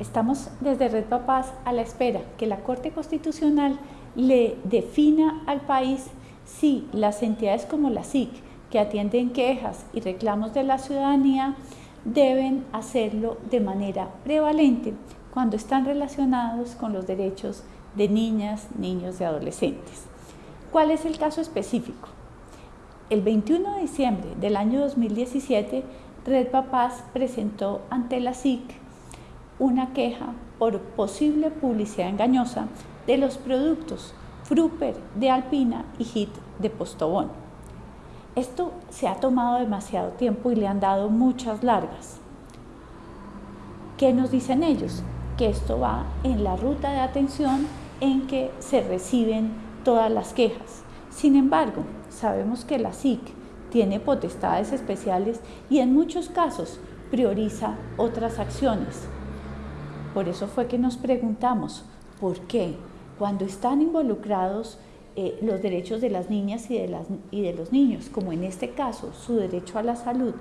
Estamos desde Red Papás a la espera que la Corte Constitucional le defina al país si las entidades como la SIC, que atienden quejas y reclamos de la ciudadanía, deben hacerlo de manera prevalente cuando están relacionados con los derechos de niñas, niños y adolescentes. ¿Cuál es el caso específico? El 21 de diciembre del año 2017, Red Papás presentó ante la SIC una queja por posible publicidad engañosa de los productos Fruper de Alpina y Hit de Postobón. Esto se ha tomado demasiado tiempo y le han dado muchas largas. ¿Qué nos dicen ellos? Que esto va en la ruta de atención en que se reciben todas las quejas. Sin embargo, sabemos que la SIC tiene potestades especiales y en muchos casos prioriza otras acciones. Por eso fue que nos preguntamos, ¿por qué? cuando están involucrados eh, los derechos de las niñas y de, las, y de los niños, como en este caso su derecho a la salud,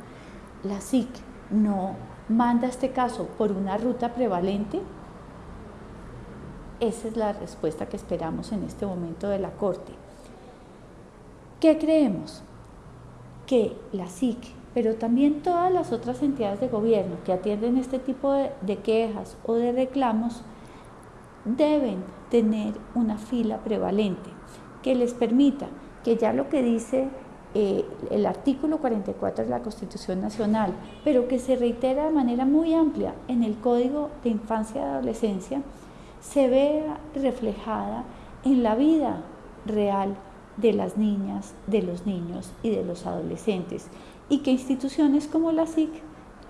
la SIC no manda este caso por una ruta prevalente? Esa es la respuesta que esperamos en este momento de la Corte. ¿Qué creemos? Que la SIC, pero también todas las otras entidades de gobierno que atienden este tipo de quejas o de reclamos, deben tener una fila prevalente que les permita que ya lo que dice eh, el artículo 44 de la Constitución Nacional, pero que se reitera de manera muy amplia en el Código de Infancia y Adolescencia, se vea reflejada en la vida real de las niñas, de los niños y de los adolescentes y que instituciones como la SIC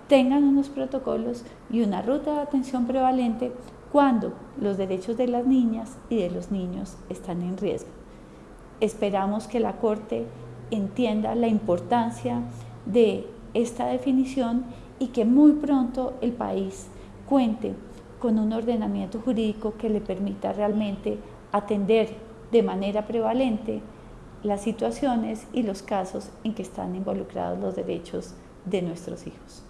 tengan unos protocolos y una ruta de atención prevalente cuando los derechos de las niñas y de los niños están en riesgo. Esperamos que la Corte entienda la importancia de esta definición y que muy pronto el país cuente con un ordenamiento jurídico que le permita realmente atender de manera prevalente las situaciones y los casos en que están involucrados los derechos de nuestros hijos.